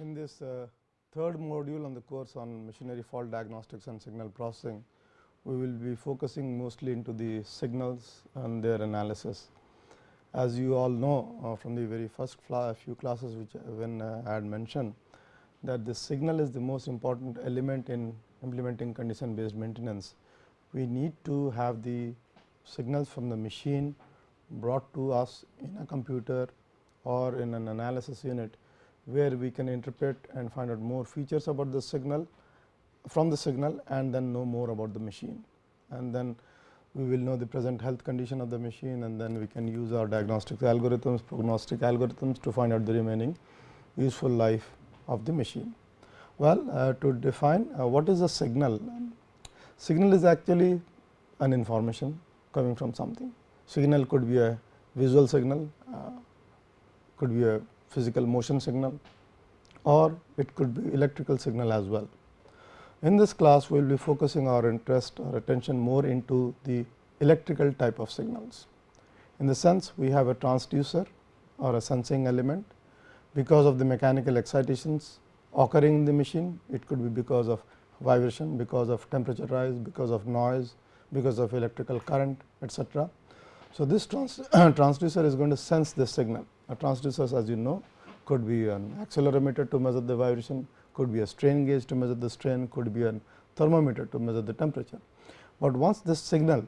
in this uh, third module on the course on machinery fault diagnostics and signal processing, we will be focusing mostly into the signals and their analysis. As you all know uh, from the very first few classes which uh, when uh, I had mentioned that the signal is the most important element in implementing condition based maintenance. We need to have the signals from the machine brought to us in a computer or in an analysis unit where we can interpret and find out more features about the signal from the signal and then know more about the machine. And then we will know the present health condition of the machine and then we can use our diagnostic algorithms, prognostic algorithms to find out the remaining useful life of the machine. Well, uh, to define uh, what is a signal? Signal is actually an information coming from something. Signal could be a visual signal, uh, could be a physical motion signal or it could be electrical signal as well. In this class, we will be focusing our interest or attention more into the electrical type of signals. In the sense, we have a transducer or a sensing element because of the mechanical excitations occurring in the machine. It could be because of vibration, because of temperature rise, because of noise, because of electrical current etc. So, this trans transducer is going to sense this signal a transducers as you know could be an accelerometer to measure the vibration, could be a strain gauge to measure the strain, could be a thermometer to measure the temperature. But once this signal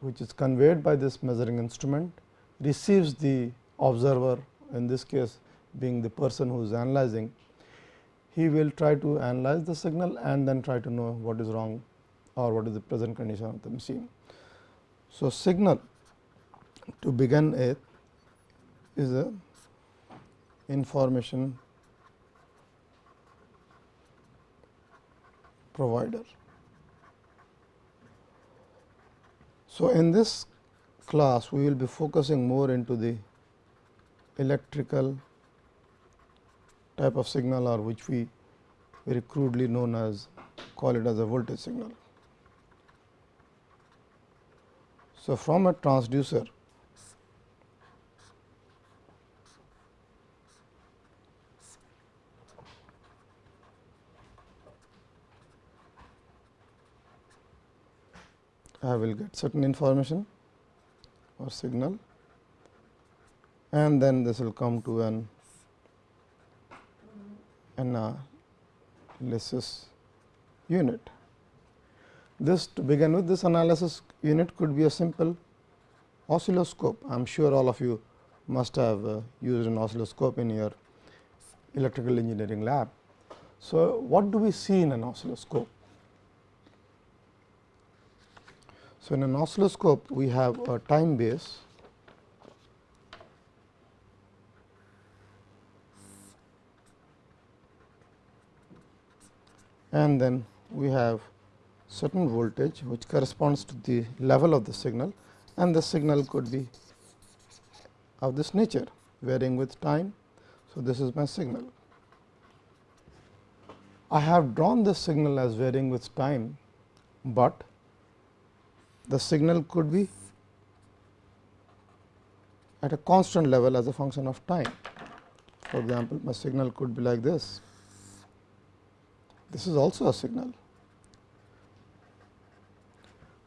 which is conveyed by this measuring instrument receives the observer in this case being the person who is analyzing, he will try to analyze the signal and then try to know what is wrong or what is the present condition of the machine. So, signal to begin with is a information provider. So, in this class we will be focusing more into the electrical type of signal or which we very crudely known as call it as a voltage signal. So, from a transducer I will get certain information or signal and then this will come to an analysis unit. This to begin with this analysis unit could be a simple oscilloscope. I am sure all of you must have uh, used an oscilloscope in your electrical engineering lab. So, what do we see in an oscilloscope? So, in an oscilloscope we have a time base and then we have certain voltage which corresponds to the level of the signal and the signal could be of this nature varying with time. So, this is my signal. I have drawn this signal as varying with time, but the signal could be at a constant level as a function of time. For example, my signal could be like this. This is also a signal.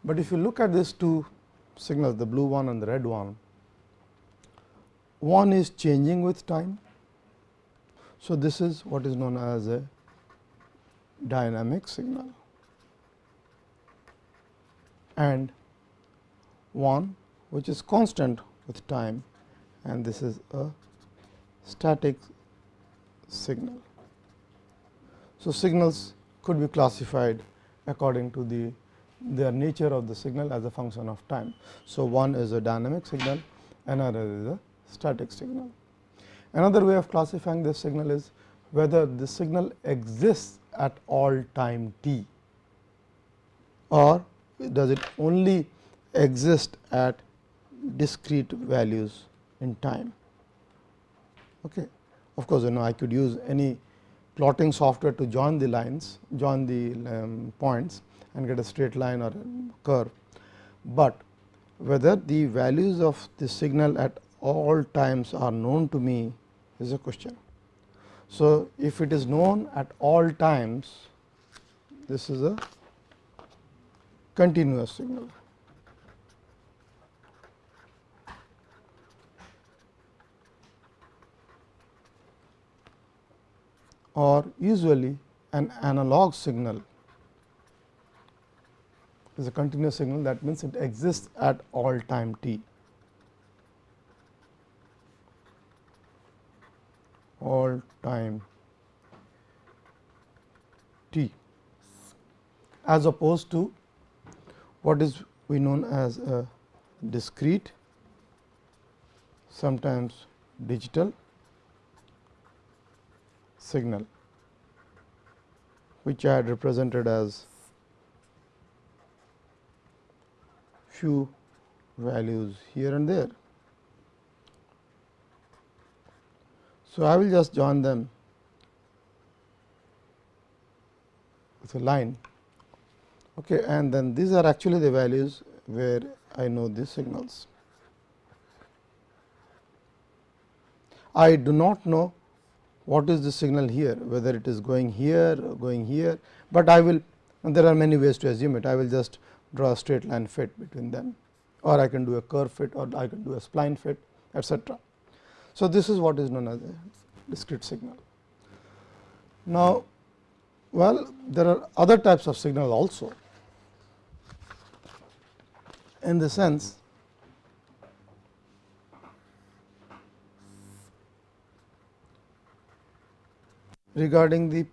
But if you look at these two signals, the blue one and the red one, one is changing with time. So, this is what is known as a dynamic signal and one which is constant with time and this is a static signal. So, signals could be classified according to the their nature of the signal as a function of time. So, one is a dynamic signal, another is a static signal. Another way of classifying this signal is whether the signal exists at all time t or does it only exist at discrete values in time. Okay. Of course, you know I could use any plotting software to join the lines, join the um, points and get a straight line or a curve, but whether the values of the signal at all times are known to me is a question. So, if it is known at all times, this is a continuous signal. or usually an analog signal is a continuous signal that means it exists at all time t. all time t as opposed to what is we known as a discrete sometimes digital signal which I had represented as few values here and there. So, I will just join them with a line okay, and then these are actually the values where I know these signals. I do not know what is the signal here whether it is going here or going here, but I will there are many ways to assume it I will just draw a straight line fit between them or I can do a curve fit or I can do a spline fit etcetera. So, this is what is known as a discrete signal. Now, well there are other types of signal also in the sense regarding the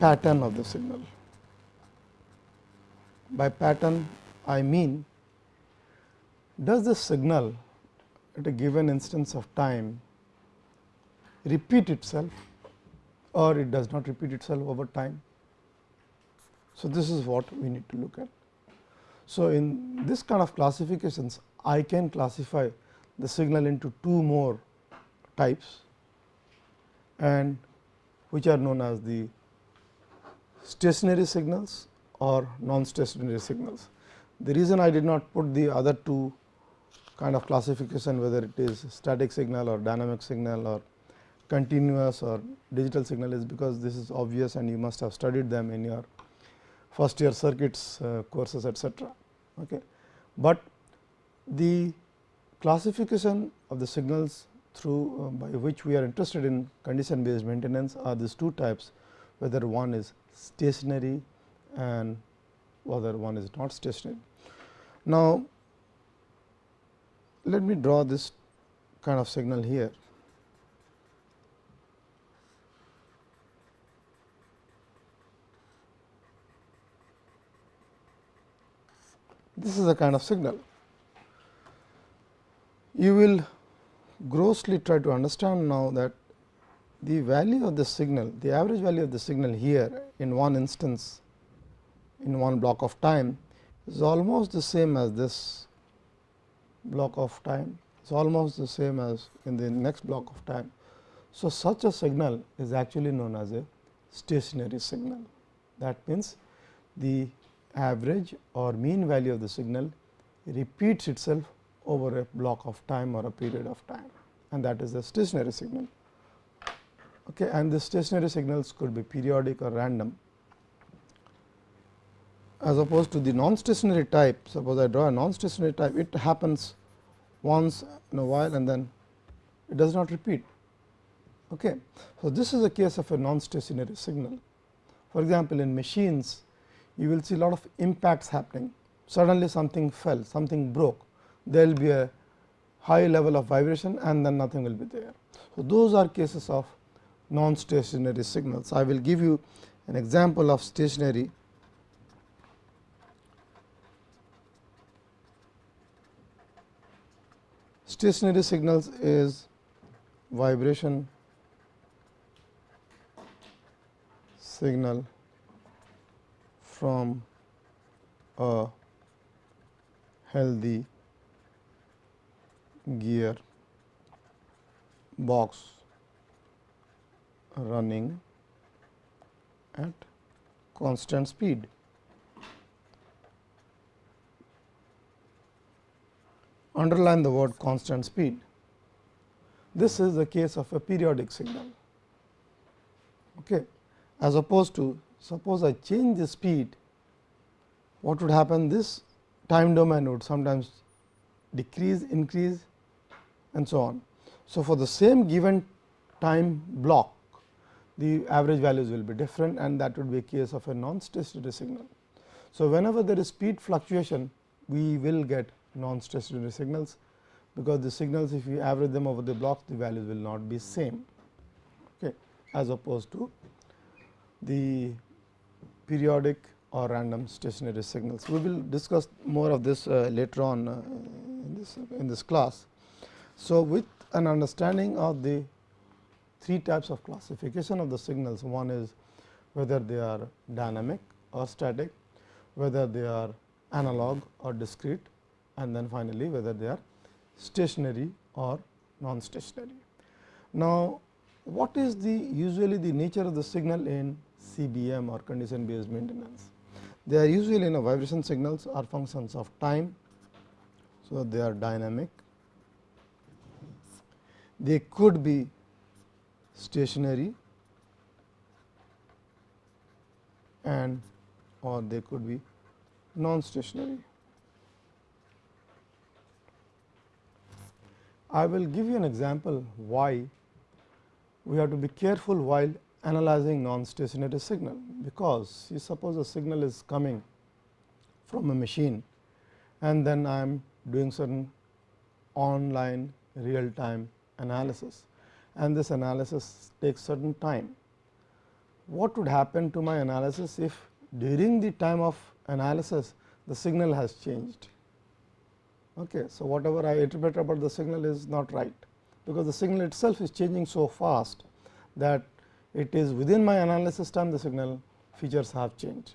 pattern of the signal. By pattern I mean does the signal at a given instance of time repeat itself or it does not repeat itself over time. So, this is what we need to look at. So, in this kind of classifications I can classify the signal into two more types and which are known as the stationary signals or non-stationary signals. The reason I did not put the other two kind of classification whether it is static signal or dynamic signal or continuous or digital signal is because this is obvious and you must have studied them in your first year circuits uh, courses etcetera. Okay. But the classification of the signals through uh, by which we are interested in condition based maintenance are these two types whether one is stationary and whether one is not stationary. Now, let me draw this kind of signal here. This is a kind of signal. You will grossly try to understand now that the value of the signal, the average value of the signal here in one instance in one block of time is almost the same as this block of time, it is almost the same as in the next block of time. So, such a signal is actually known as a stationary signal. That means, the average or mean value of the signal repeats itself over a block of time or a period of time and that is the stationary signal. Okay, and the stationary signals could be periodic or random as opposed to the non-stationary type. Suppose I draw a non-stationary type, it happens once in a while and then it does not repeat. Okay. So, this is a case of a non-stationary signal. For example, in machines you will see a lot of impacts happening, suddenly something fell, something broke, there will be a high level of vibration and then nothing will be there. So, those are cases of non-stationary signals. I will give you an example of stationary stationary signals is vibration signal from a healthy gear box running at constant speed. Underline the word constant speed. This is the case of a periodic signal. okay, as opposed to suppose I change the speed what would happen this time domain would sometimes decrease increase and so on. So, for the same given time block the average values will be different and that would be a case of a non-stationary signal. So, whenever there is speed fluctuation we will get non-stationary signals because the signals if you average them over the blocks the values will not be same okay, as opposed to the periodic or random stationary signals. We will discuss more of this uh, later on uh, in this in this class. So, with an understanding of the three types of classification of the signals, one is whether they are dynamic or static, whether they are analog or discrete and then finally, whether they are stationary or non-stationary. Now, what is the usually the nature of the signal in CBM or condition based maintenance? They are usually in a vibration signals are functions of time. So, they are dynamic. They could be stationary and or they could be non stationary. I will give you an example why we have to be careful while analyzing non-stationary signal, because you suppose a signal is coming from a machine and then I am doing certain online real time analysis and this analysis takes certain time. What would happen to my analysis if during the time of analysis the signal has changed? Okay. So, whatever I interpret about the signal is not right, because the signal itself is changing so fast that it is within my analysis time the signal features have changed.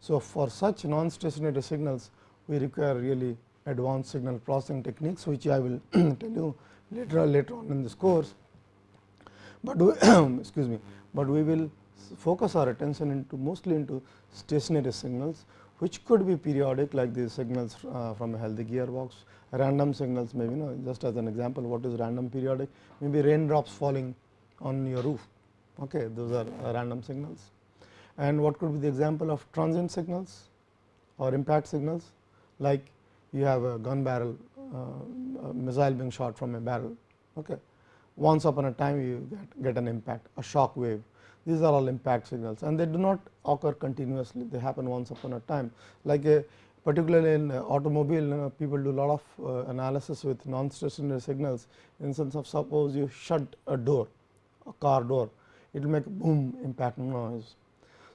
So, for such non-stationary signals we require really advanced signal processing techniques which I will tell you later later on in this course. But we excuse me, but we will focus our attention into mostly into stationary signals which could be periodic like the signals uh, from a healthy gearbox, random signals maybe you know just as an example what is random periodic maybe raindrops falling on your roof okay those are random signals. And what could be the example of transient signals or impact signals? Like you have a gun barrel uh, a missile being shot from a barrel okay? Once upon a time you get, get an impact a shock wave. These are all impact signals and they do not occur continuously. They happen once upon a time. Like a particularly in automobile you know, people do a lot of uh, analysis with non stationary signals in sense of suppose you shut a door a car door it will make boom impact noise.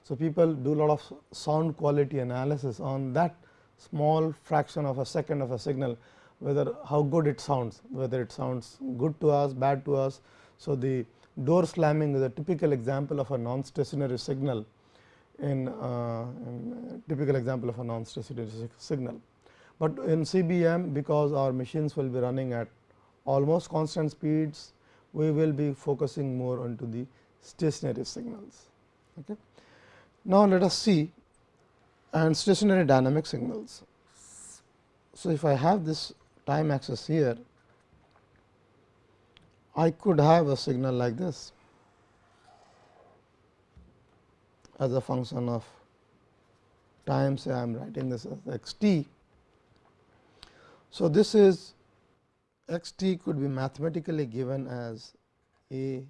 So, people do a lot of sound quality analysis on that small fraction of a second of a signal whether how good it sounds whether it sounds good to us bad to us. So, the door slamming is a typical example of a non stationary signal in, uh, in typical example of a non stationary signal. But in CBM because our machines will be running at almost constant speeds we will be focusing more onto the stationary signals. Okay. Now, let us see and stationary dynamic signals. So, if I have this time axis here, I could have a signal like this as a function of time say I am writing this as x t. So, this is x t could be mathematically given as a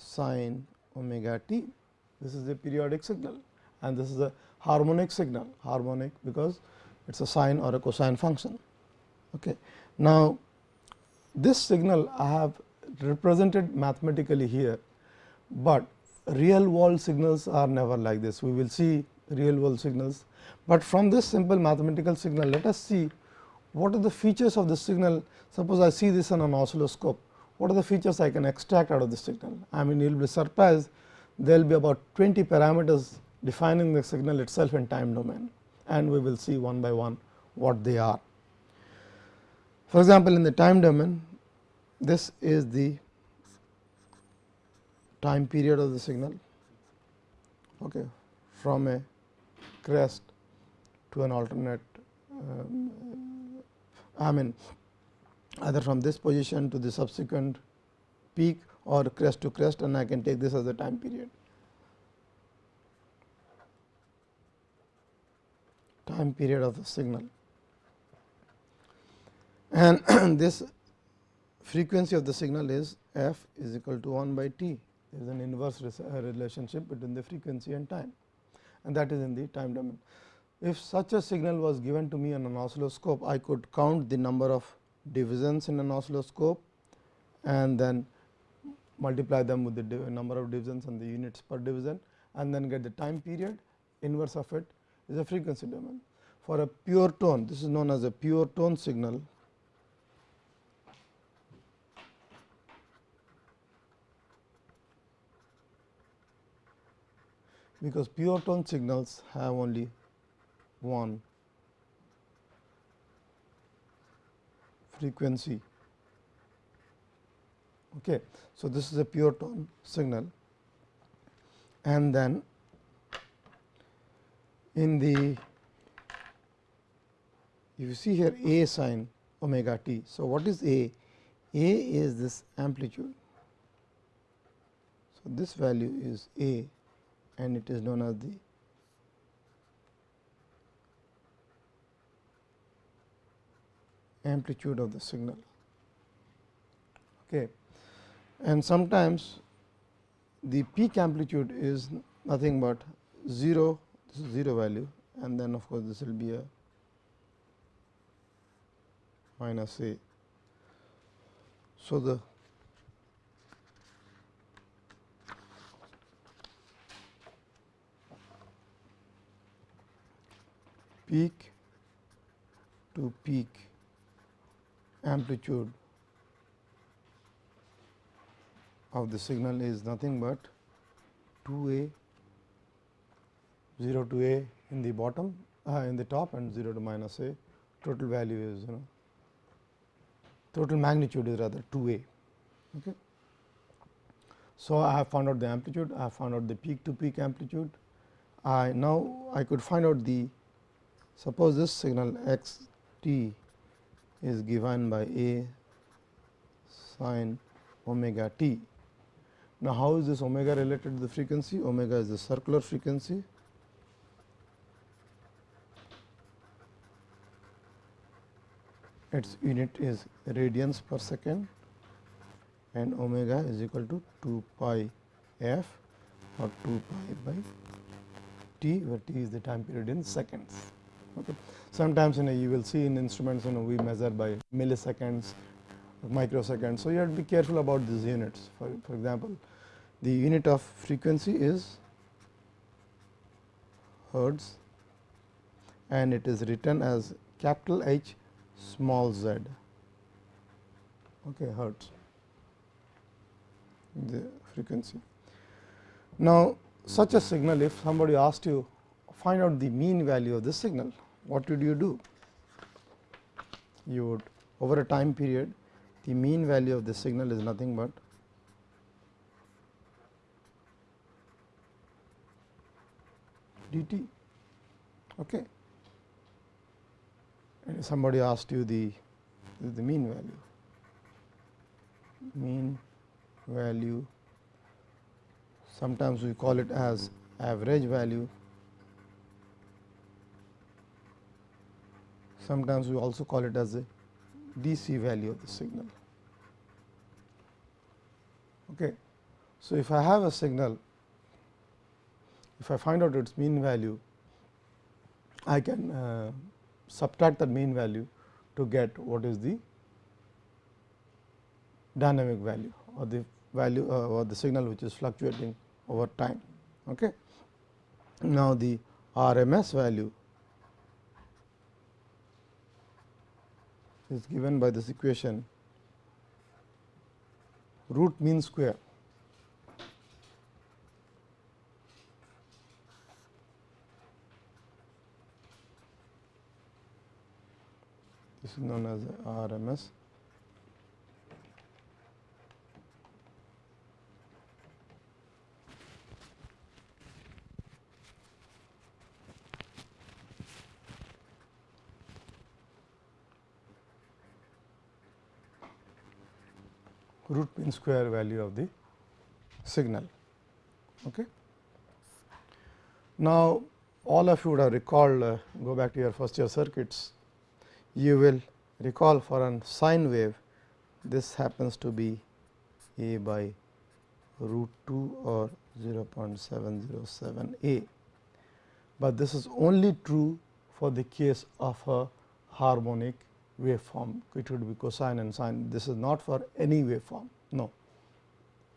sine omega t. This is a periodic signal and this is a harmonic signal, harmonic because it is a sine or a cosine function. Okay. Now, this signal I have represented mathematically here, but real world signals are never like this. We will see real world signals, but from this simple mathematical signal let us see what are the features of the signal. Suppose I see this on an oscilloscope what are the features I can extract out of the signal. I mean you will be surprised there will be about 20 parameters defining the signal itself in time domain and we will see one by one what they are. For example, in the time domain this is the time period of the signal okay, from a crest to an alternate um, I mean either from this position to the subsequent peak or crest to crest and I can take this as a time period. Time period of the signal and this frequency of the signal is f is equal to 1 by t. There is an inverse uh, relationship between the frequency and time and that is in the time domain. If such a signal was given to me on an oscilloscope, I could count the number of divisions in an oscilloscope and then multiply them with the number of divisions and the units per division and then get the time period inverse of it is a frequency domain. For a pure tone this is known as a pure tone signal because pure tone signals have only one frequency. Okay. So, this is a pure tone signal and then in the you see here A sin omega t. So, what is A? A is this amplitude. So, this value is A and it is known as the amplitude of the signal. Okay. And sometimes the peak amplitude is nothing but 0, this is 0 value and then of course, this will be a minus a. So, the peak to peak amplitude of the signal is nothing but 2 a 0 to a in the bottom uh, in the top and 0 to minus a total value is you know total magnitude is rather 2 a. Okay. So, I have found out the amplitude, I have found out the peak to peak amplitude. I now I could find out the suppose this signal x t is given by a sin omega t. Now, how is this omega related to the frequency? Omega is the circular frequency. Its unit is radians per second and omega is equal to 2 pi f or 2 pi by t where t is the time period in seconds. Okay. Sometimes you know you will see in instruments you know we measure by milliseconds, microseconds. So, you have to be careful about these units. For, for example, the unit of frequency is hertz and it is written as capital H small z okay, hertz the frequency. Now, such a signal if somebody asked you find out the mean value of the signal, what would you do? You would over a time period the mean value of the signal is nothing but dt. Okay. And somebody asked you the the mean value, mean value sometimes we call it as average value sometimes we also call it as a DC value of the signal. Okay. So, if I have a signal, if I find out its mean value, I can uh, subtract that mean value to get what is the dynamic value or the value uh, or the signal which is fluctuating over time. Okay. Now, the RMS value is given by this equation. Root mean square. This is known as RMS root mean square value of the signal. Okay. Now, all of you would have recalled uh, go back to your first year circuits, you will recall for a sine wave this happens to be a by root 2 or 0.707 a, but this is only true for the case of a harmonic waveform it would be cosine and sine this is not for any waveform no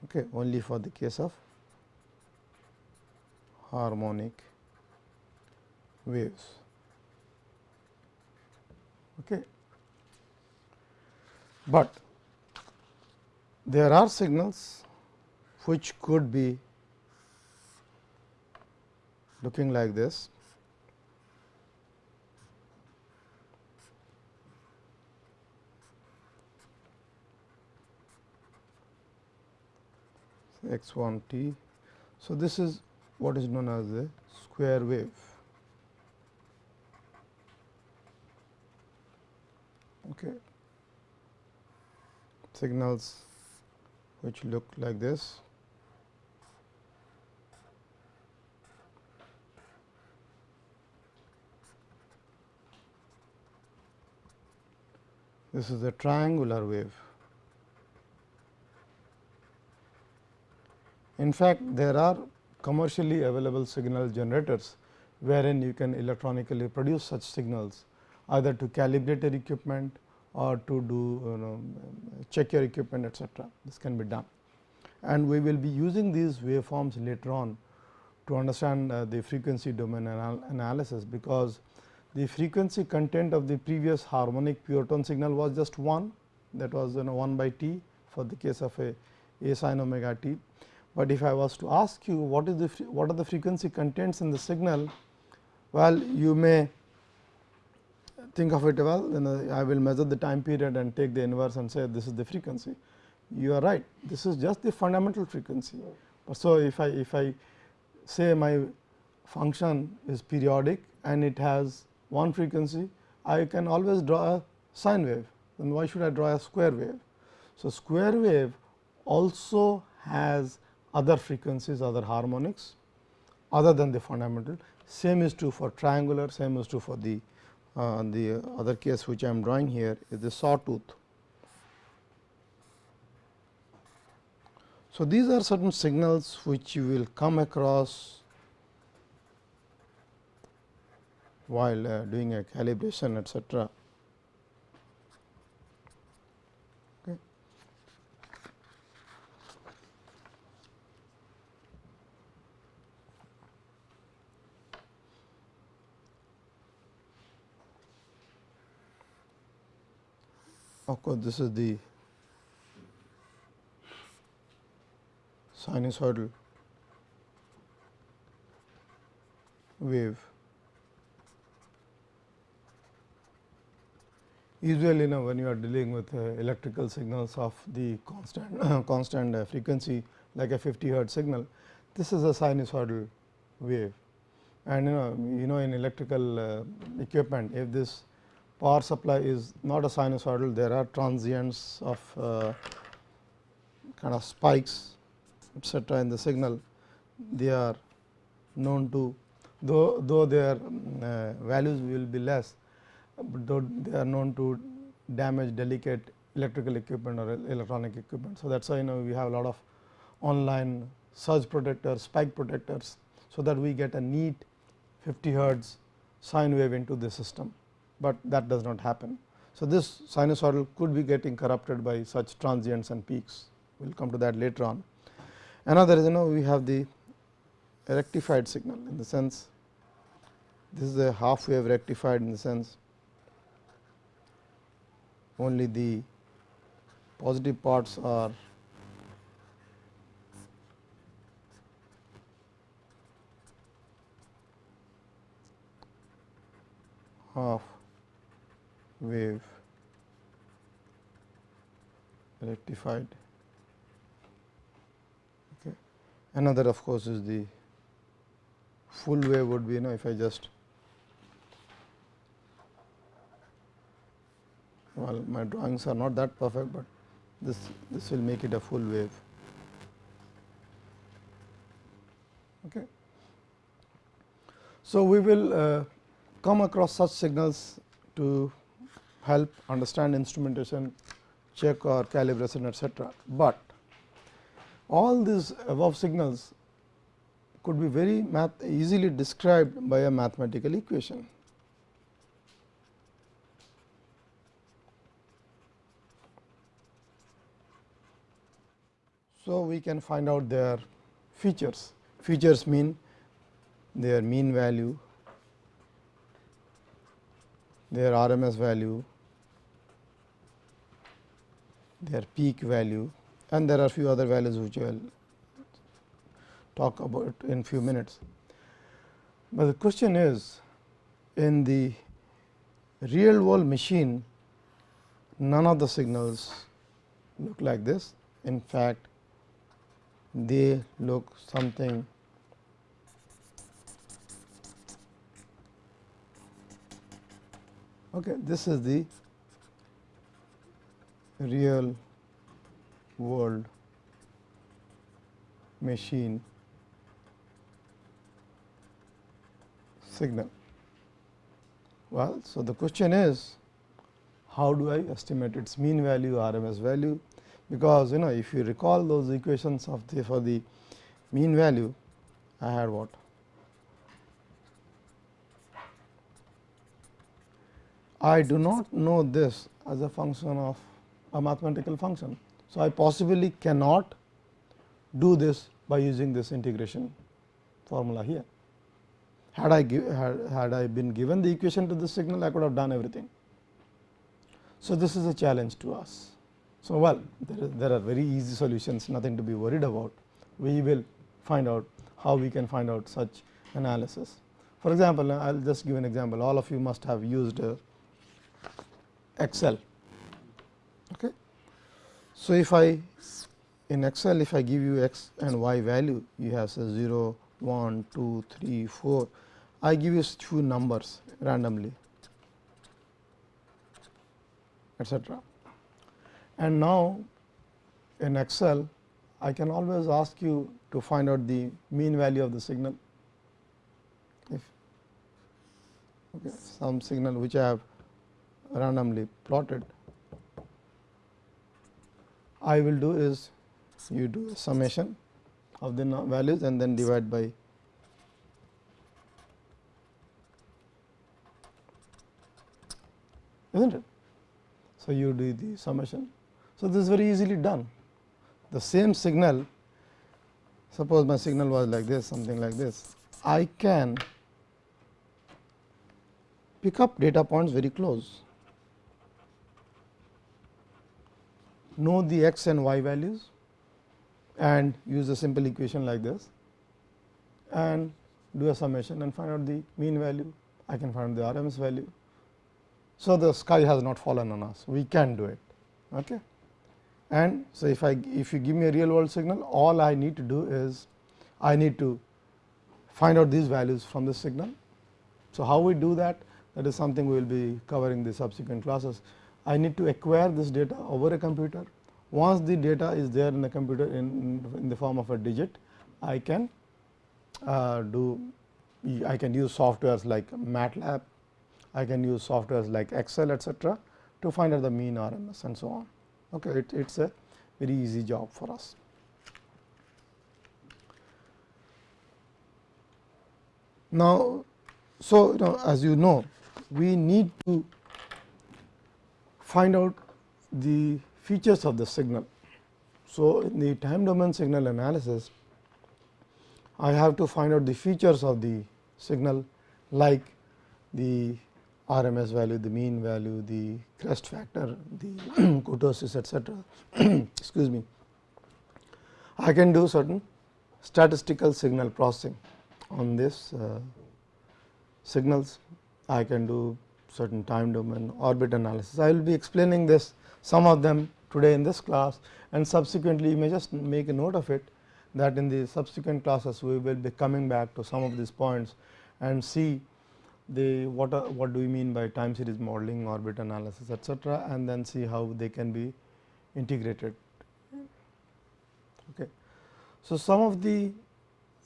okay, only for the case of harmonic waves. Okay. But there are signals which could be looking like this. X 1 t. So, this is what is known as a square wave. Okay. Signals which look like this. This is a triangular wave. In fact, there are commercially available signal generators, wherein you can electronically produce such signals either to calibrate your equipment or to do you know, check your equipment etcetera. This can be done and we will be using these waveforms later on to understand uh, the frequency domain anal analysis, because the frequency content of the previous harmonic pure tone signal was just 1 that was you know 1 by t for the case of a a sin omega t. But if I was to ask you what is the what are the frequency contents in the signal, well you may think of it well then uh, I will measure the time period and take the inverse and say this is the frequency. You are right this is just the fundamental frequency. So, if I if I say my function is periodic and it has one frequency I can always draw a sine wave then why should I draw a square wave. So, square wave also has other frequencies other harmonics other than the fundamental same is true for triangular same is true for the uh, the other case which I am drawing here is the sawtooth. So, these are certain signals which you will come across while uh, doing a calibration etcetera. Of course, this is the sinusoidal wave. Usually, know, when you are dealing with uh, electrical signals of the constant constant uh, frequency like a 50 hertz signal, this is a sinusoidal wave. And you know, you know in electrical uh, equipment, if this power supply is not a sinusoidal, there are transients of uh, kind of spikes etcetera in the signal. They are known to though though their uh, values will be less, but though they are known to damage delicate electrical equipment or electronic equipment. So, that is why you know we have a lot of online surge protectors, spike protectors. So, that we get a neat 50 hertz sine wave into the system but that does not happen. So, this sinusoidal could be getting corrupted by such transients and peaks, we will come to that later on. Another is you know we have the rectified signal in the sense this is a half wave rectified in the sense only the positive parts are half wave rectified. Okay. Another of course, is the full wave would be you know if I just well my drawings are not that perfect, but this this will make it a full wave. Okay. So, we will uh, come across such signals to help understand instrumentation, check or calibration etcetera, but all these above signals could be very math easily described by a mathematical equation. So, we can find out their features. Features mean their mean value, their RMS value, their peak value and there are few other values which I will talk about in few minutes. But the question is in the real world machine none of the signals look like this. In fact, they look something okay this is the real world machine signal. Well so the question is how do I estimate its mean value RMS value? Because you know if you recall those equations of the for the mean value I had what? I do not know this as a function of a mathematical function. So, I possibly cannot do this by using this integration formula here. Had I give, had, had I been given the equation to the signal I could have done everything. So, this is a challenge to us. So, well there, is, there are very easy solutions nothing to be worried about. We will find out how we can find out such analysis. For example, I will just give an example all of you must have used uh, Excel. Okay. So, if I in Excel if I give you x and y value you have say 0, 1, 2, 3, 4 I give you few numbers randomly etcetera. And now, in Excel I can always ask you to find out the mean value of the signal if okay, some signal which I have randomly plotted. I will do is you do a summation of the values and then divide by isn't it. So, you do the summation so, this is very easily done. The same signal, suppose my signal was like this, something like this, I can pick up data points very close, know the x and y values and use a simple equation like this and do a summation and find out the mean value, I can find the RMS value. So, the sky has not fallen on us, we can do it. Okay and so if I if you give me a real world signal all I need to do is I need to find out these values from the signal. So, how we do that that is something we will be covering the subsequent classes. I need to acquire this data over a computer once the data is there in the computer in, in the form of a digit I can uh, do I can use softwares like MATLAB, I can use softwares like Excel etcetera to find out the mean RMS and so on okay, it is a very easy job for us. Now, so you know as you know we need to find out the features of the signal. So, in the time domain signal analysis I have to find out the features of the signal like the RMS value, the mean value, the crest factor, the kurtosis etcetera. excuse me. I can do certain statistical signal processing on this uh, signals. I can do certain time domain orbit analysis. I will be explaining this some of them today in this class and subsequently you may just make a note of it that in the subsequent classes we will be coming back to some of these points and see the what are, what do we mean by time series modeling, orbit analysis etcetera and then see how they can be integrated. Okay. So, some of the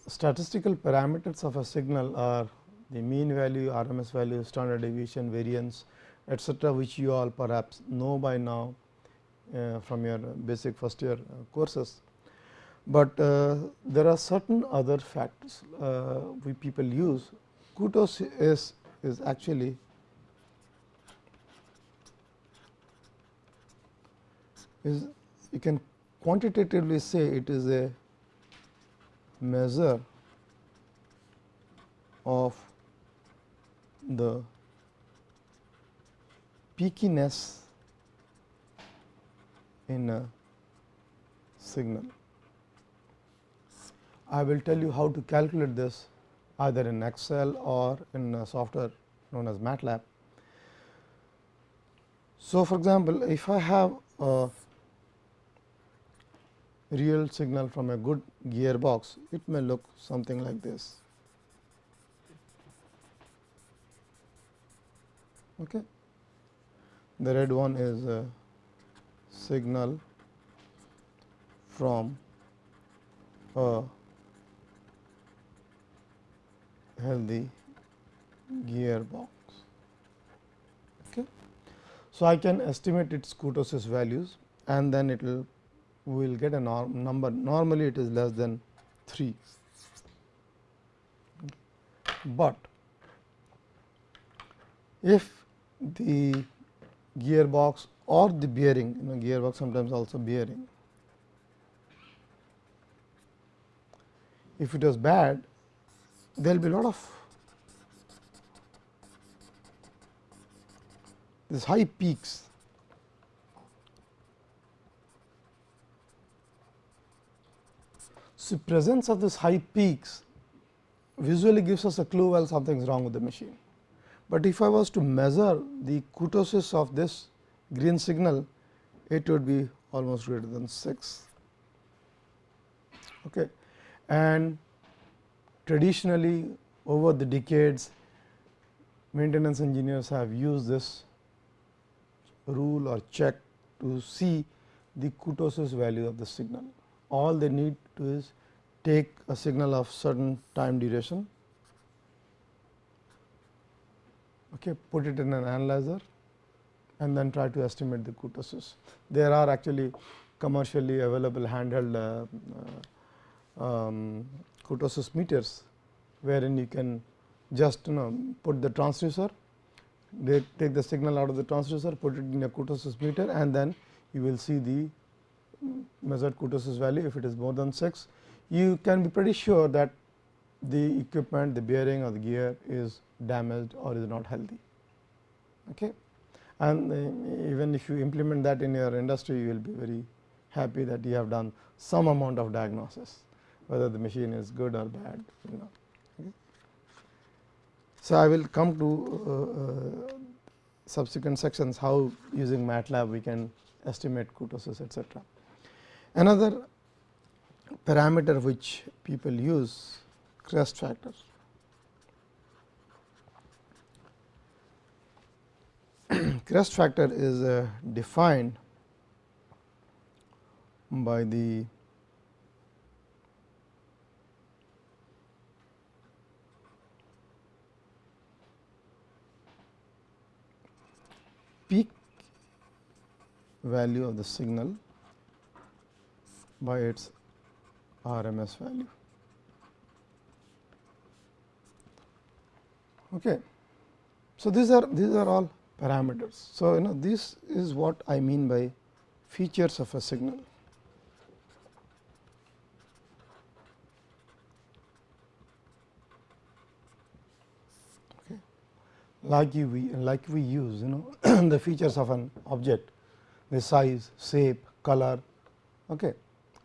statistical parameters of a signal are the mean value, RMS value, standard deviation, variance etcetera, which you all perhaps know by now uh, from your basic first year uh, courses. But uh, there are certain other factors uh, we people use. Kurtosis is, is actually is you can quantitatively say it is a measure of the peakiness in a signal. I will tell you how to calculate this either in Excel or in software known as MATLAB. So, for example, if I have a real signal from a good gearbox, it may look something like this. Okay. The red one is a signal from a healthy gearbox. Okay. So, I can estimate its kurtosis values and then it will we will get a norm number normally it is less than 3, but if the gearbox or the bearing. You know gearbox sometimes also bearing. If it was bad there will be a lot of these high peaks. So, presence of these high peaks visually gives us a clue well something is wrong with the machine. But if I was to measure the kurtosis of this green signal, it would be almost greater than 6. Okay. And traditionally over the decades, maintenance engineers have used this rule or check to see the kurtosis value of the signal. All they need to is take a signal of certain time duration, okay, put it in an analyzer and then try to estimate the kurtosis. There are actually commercially available handheld uh, um, kurtosis meters, wherein you can just you know put the transducer, they take the signal out of the transducer, put it in a kurtosis meter and then you will see the measured kurtosis value if it is more than 6 you can be pretty sure that the equipment the bearing or the gear is damaged or is not healthy. Okay. And uh, even if you implement that in your industry you will be very happy that you have done some amount of diagnosis whether the machine is good or bad you know. So, I will come to uh, uh, subsequent sections how using MATLAB we can estimate kurtosis etc. Another parameter which people use crest factor. crest factor is uh, defined by the peak value of the signal by its RMS value. Okay. So, these are these are all parameters. So, you know this is what I mean by features of a signal. Okay. Like we like we use you know the features of an object, the size, shape, color. Okay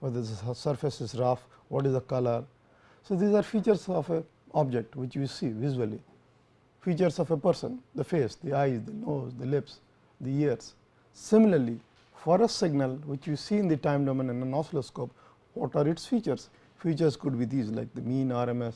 whether the surface is rough, what is the color. So, these are features of a object which you see visually, features of a person, the face, the eyes, the nose, the lips, the ears. Similarly, for a signal which you see in the time domain in an oscilloscope, what are its features? Features could be these like the mean RMS,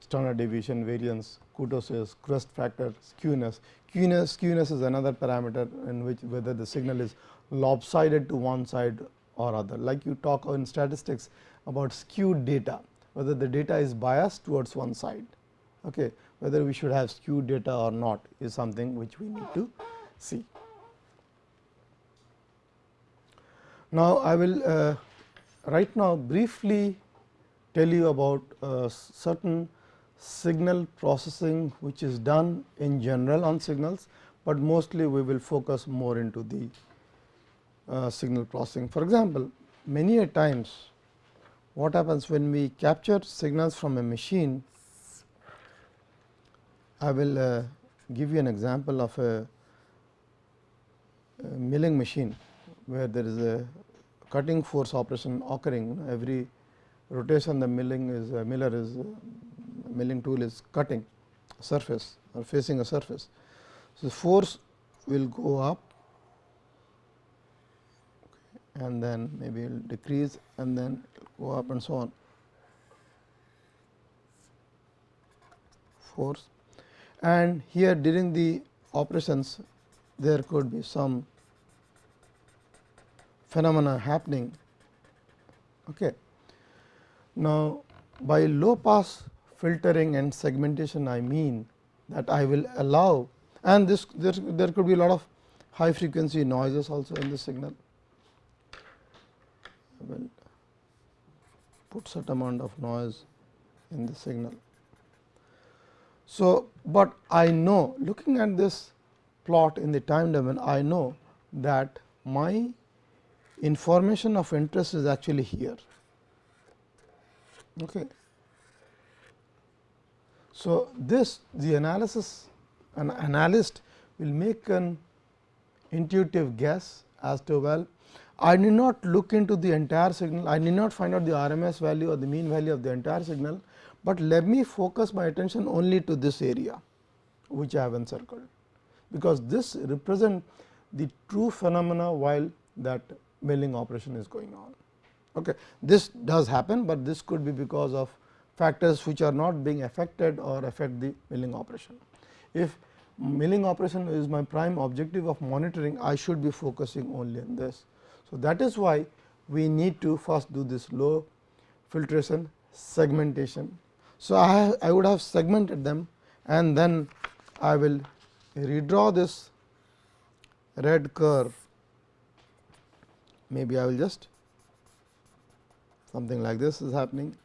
standard deviation, variance, kurtosis, crest factor, skewness. Skewness, skewness is another parameter in which whether the signal is lopsided to one side or other like you talk in statistics about skewed data whether the data is biased towards one side. Okay. Whether we should have skewed data or not is something which we need to see. Now, I will uh, right now briefly tell you about uh, certain signal processing which is done in general on signals, but mostly we will focus more into the uh, signal processing. For example, many a times what happens when we capture signals from a machine, I will uh, give you an example of a, a, milling machine, where there is a cutting force operation occurring every rotation the milling is uh, miller is uh, milling tool is cutting surface or facing a surface. So, force will go up and then maybe it will decrease and then go up and so on force and here during the operations there could be some phenomena happening. Okay. Now, by low pass filtering and segmentation I mean that I will allow and this there, there could be a lot of high frequency noises also in the signal. I will put certain amount of noise in the signal. So, but I know looking at this plot in the time domain I know that my information of interest is actually here. Okay. So, this the analysis an analyst will make an intuitive guess as to well I need not look into the entire signal, I need not find out the RMS value or the mean value of the entire signal, but let me focus my attention only to this area which I have encircled, because this represent the true phenomena while that milling operation is going on. Okay. This does happen, but this could be because of factors which are not being affected or affect the milling operation. If milling operation is my prime objective of monitoring, I should be focusing only on this. So, that is why we need to first do this low filtration segmentation. So, I, I would have segmented them and then I will redraw this red curve maybe I will just something like this is happening.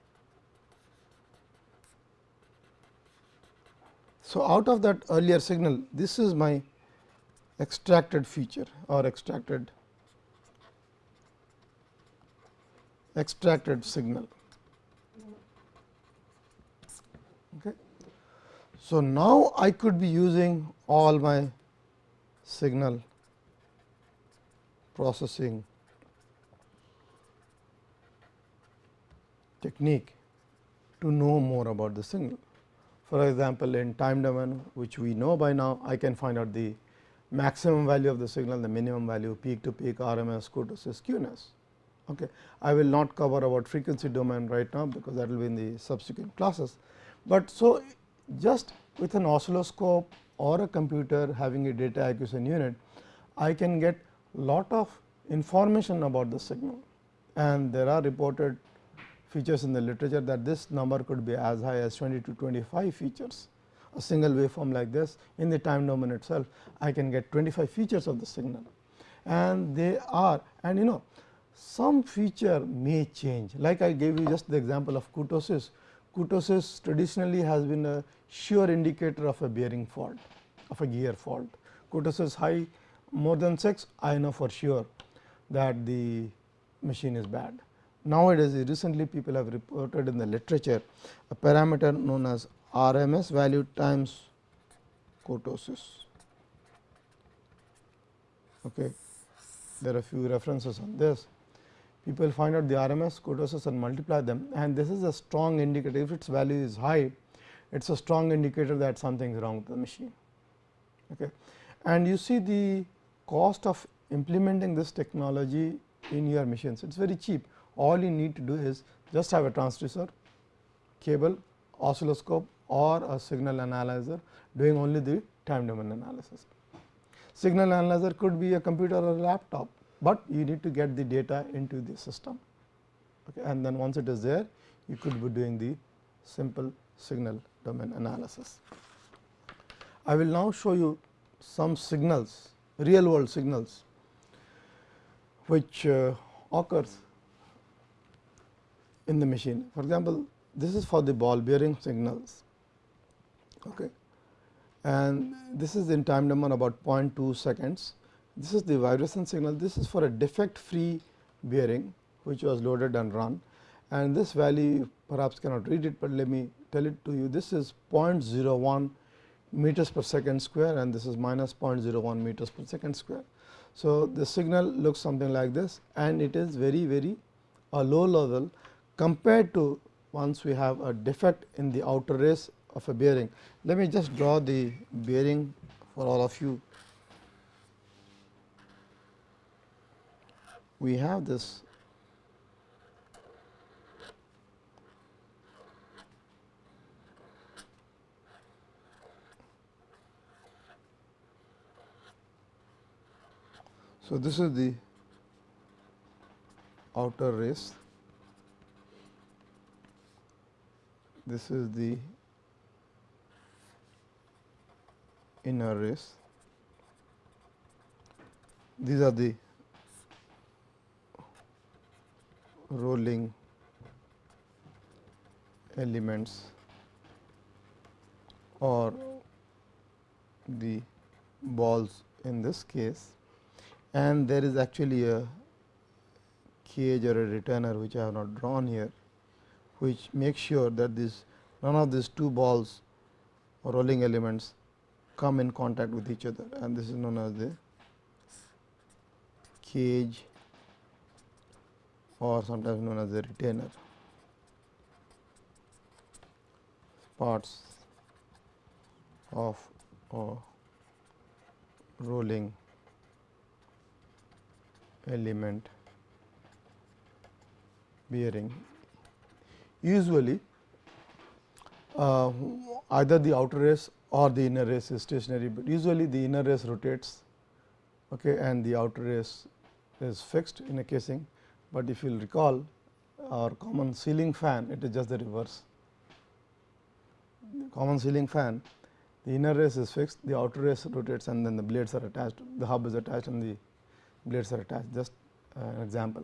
So, out of that earlier signal this is my extracted feature or extracted extracted signal. Okay. So, now I could be using all my signal processing technique to know more about the signal. For example, in time domain which we know by now, I can find out the maximum value of the signal, the minimum value, peak to peak, RMS, kurtosis, skewness. Okay. I will not cover about frequency domain right now, because that will be in the subsequent classes. But so just with an oscilloscope or a computer having a data acquisition unit, I can get lot of information about the signal and there are reported features in the literature that this number could be as high as 20 to 25 features. A single waveform like this in the time domain itself I can get 25 features of the signal and they are and you know some feature may change like I gave you just the example of kurtosis. Kurtosis traditionally has been a sure indicator of a bearing fault of a gear fault. Kurtosis high more than 6 I know for sure that the machine is bad. Nowadays recently people have reported in the literature a parameter known as RMS value times kurtosis. Okay. There are a few references on this people find out the RMS kurtosis and multiply them and this is a strong indicator if its value is high it is a strong indicator that something is wrong with the machine. Okay. And you see the cost of implementing this technology in your machines it is very cheap all you need to do is just have a transducer cable oscilloscope or a signal analyzer doing only the time domain analysis. Signal analyzer could be a computer or a laptop but you need to get the data into the system okay. and then once it is there you could be doing the simple signal domain analysis. I will now show you some signals real world signals which uh, occurs in the machine. For example, this is for the ball bearing signals okay. and this is in time domain about 0.2 seconds. This is the vibration signal, this is for a defect free bearing which was loaded and run and this value perhaps cannot read it, but let me tell it to you. This is 0.01 meters per second square and this is minus 0.01 meters per second square. So, the signal looks something like this and it is very very a low level compared to once we have a defect in the outer race of a bearing. Let me just draw the bearing for all of you. We have this. So, this is the outer race, this is the inner race, these are the rolling elements or the balls in this case. And there is actually a cage or a retainer which I have not drawn here, which makes sure that this none of these two balls or rolling elements come in contact with each other. And this is known as the cage or sometimes known as the retainer parts of a rolling element bearing. Usually, uh, either the outer race or the inner race is stationary, but usually the inner race rotates okay, and the outer race is fixed in a casing. But if you will recall our common ceiling fan, it is just the reverse. The common ceiling fan, the inner race is fixed, the outer race rotates and then the blades are attached, the hub is attached and the blades are attached just uh, an example.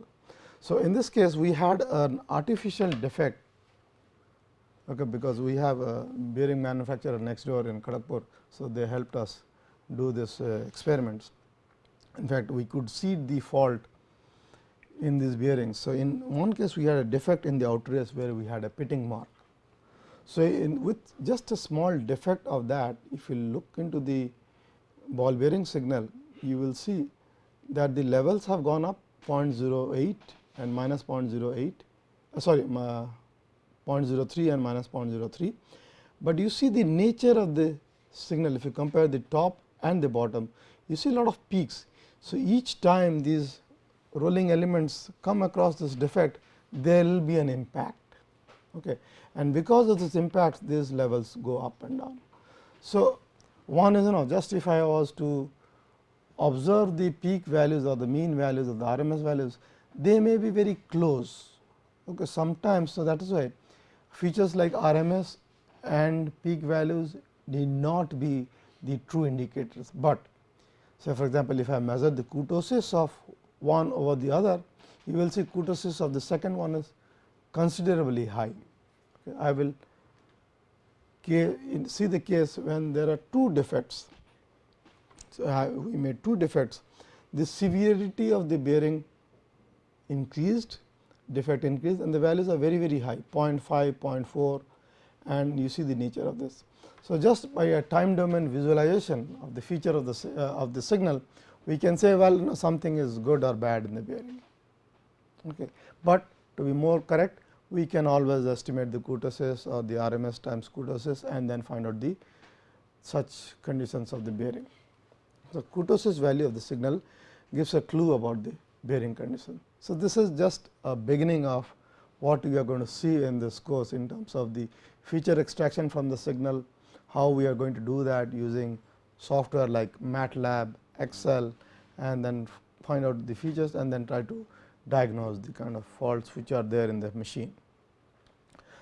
So, in this case we had an artificial defect okay, because we have a bearing manufacturer next door in Kharagpur. So, they helped us do this uh, experiments. In fact, we could see the fault in these bearings. So, in one case we had a defect in the outer race where we had a pitting mark. So, in with just a small defect of that if you look into the ball bearing signal you will see that the levels have gone up 0.08 and minus 0.08 uh, sorry uh, 0.03 and minus 0.03, but you see the nature of the signal if you compare the top and the bottom you see a lot of peaks. So, each time these rolling elements come across this defect there will be an impact okay. and because of this impact these levels go up and down. So, one is you know just if I was to observe the peak values or the mean values or the RMS values, they may be very close. Okay, sometimes, so that is why features like RMS and peak values need not be the true indicators, but say for example, if I measure the kurtosis of one over the other, you will see kurtosis of the second one is considerably high. Okay, I will see the case when there are two defects so, we made two defects. The severity of the bearing increased, defect increased and the values are very very high 0.5, 0.4 and you see the nature of this. So, just by a time domain visualization of the feature of the uh, of the signal, we can say well you know, something is good or bad in the bearing. Okay. But to be more correct, we can always estimate the kurtosis or the RMS times kurtosis and then find out the such conditions of the bearing. So, kurtosis value of the signal gives a clue about the bearing condition. So, this is just a beginning of what we are going to see in this course in terms of the feature extraction from the signal, how we are going to do that using software like MATLAB, Excel and then find out the features and then try to diagnose the kind of faults which are there in the machine.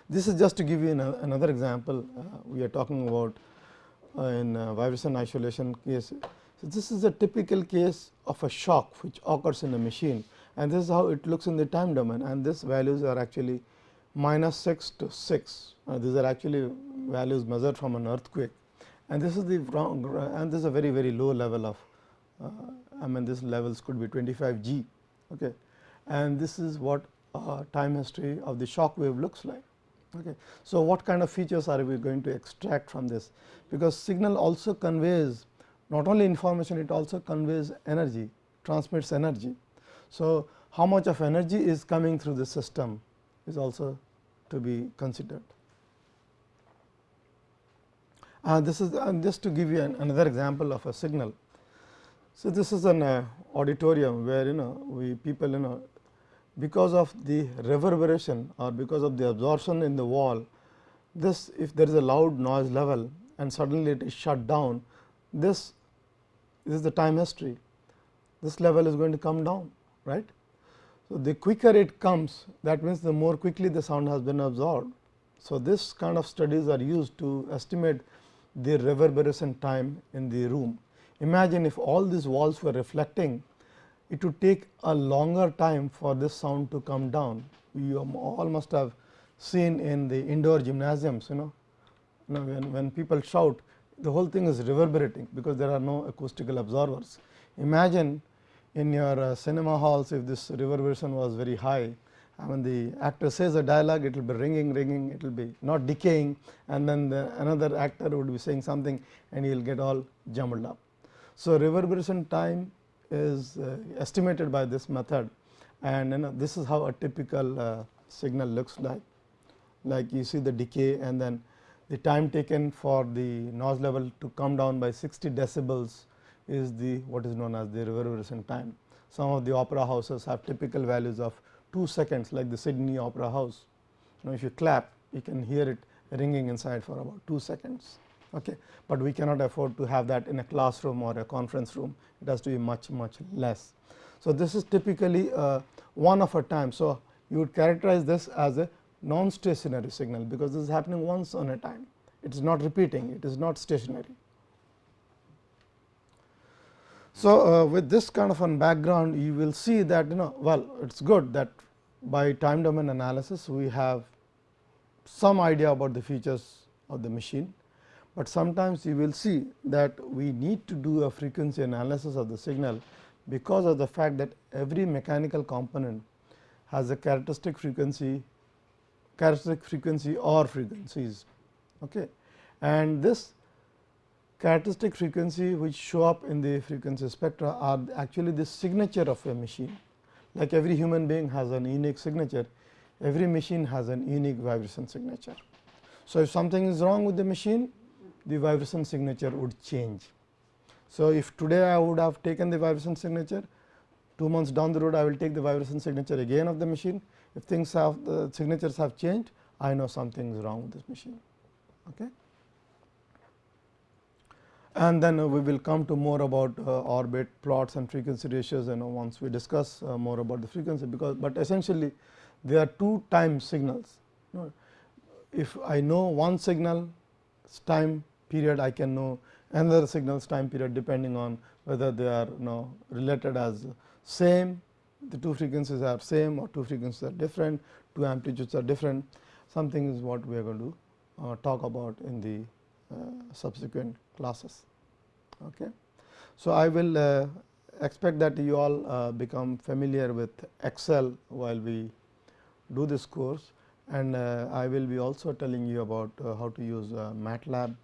This is just to give you an, another example uh, we are talking about uh, in uh, vibration isolation case. So, this is a typical case of a shock which occurs in a machine and this is how it looks in the time domain and these values are actually minus 6 to 6. Uh, these are actually values measured from an earthquake and this is the wrong and this is a very very low level of I mean this levels could be 25 g okay and this is what uh, time history of the shock wave looks like. Okay. So, what kind of features are we going to extract from this because signal also conveys not only information it also conveys energy transmits energy. So, how much of energy is coming through the system is also to be considered. Uh, this is uh, just to give you an, another example of a signal. So, this is an uh, auditorium where you know we people you know because of the reverberation or because of the absorption in the wall this if there is a loud noise level and suddenly it is shut down this, this is the time history this level is going to come down right. So, the quicker it comes that means the more quickly the sound has been absorbed. So, this kind of studies are used to estimate the reverberation time in the room. Imagine if all these walls were reflecting it would take a longer time for this sound to come down. You all must have seen in the indoor gymnasiums you know, you know when, when people shout the whole thing is reverberating because there are no acoustical absorbers. Imagine in your uh, cinema halls if this reverberation was very high I mean the actor says a dialogue it will be ringing ringing it will be not decaying and then the another actor would be saying something and he will get all jumbled up. So, reverberation time is uh, estimated by this method and you know this is how a typical uh, signal looks like. Like you see the decay and then the time taken for the noise level to come down by 60 decibels is the what is known as the reverberation time. Some of the opera houses have typical values of 2 seconds like the Sydney Opera House. Now, if you clap you can hear it ringing inside for about 2 seconds okay. but we cannot afford to have that in a classroom or a conference room it has to be much much less. So, this is typically uh, one of a time. So, you would characterize this as a non stationary signal because this is happening once on a time it is not repeating it is not stationary. So, uh, with this kind of an background you will see that you know well it is good that by time domain analysis we have some idea about the features of the machine but sometimes you will see that we need to do a frequency analysis of the signal because of the fact that every mechanical component has a characteristic frequency characteristic frequency or frequencies. Okay. And this characteristic frequency which show up in the frequency spectra are actually the signature of a machine. Like every human being has an unique signature, every machine has an unique vibration signature. So, if something is wrong with the machine, the vibration signature would change. So, if today I would have taken the vibration signature, 2 months down the road I will take the vibration signature again of the machine. If things have the signatures have changed, I know something is wrong with this machine. Okay. And then we will come to more about uh, orbit plots and frequency ratios you know once we discuss uh, more about the frequency because, but essentially there are two time signals. You know, if I know one signal time period I can know another signals time period depending on whether they are you know related as same the two frequencies are same or two frequencies are different two amplitudes are different something is what we are going to uh, talk about in the uh, subsequent classes. Okay. So, I will uh, expect that you all uh, become familiar with Excel while we do this course and uh, I will be also telling you about uh, how to use MATLAB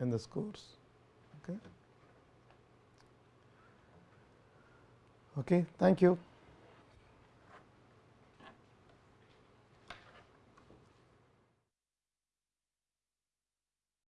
in this course. Okay. Okay, thank you.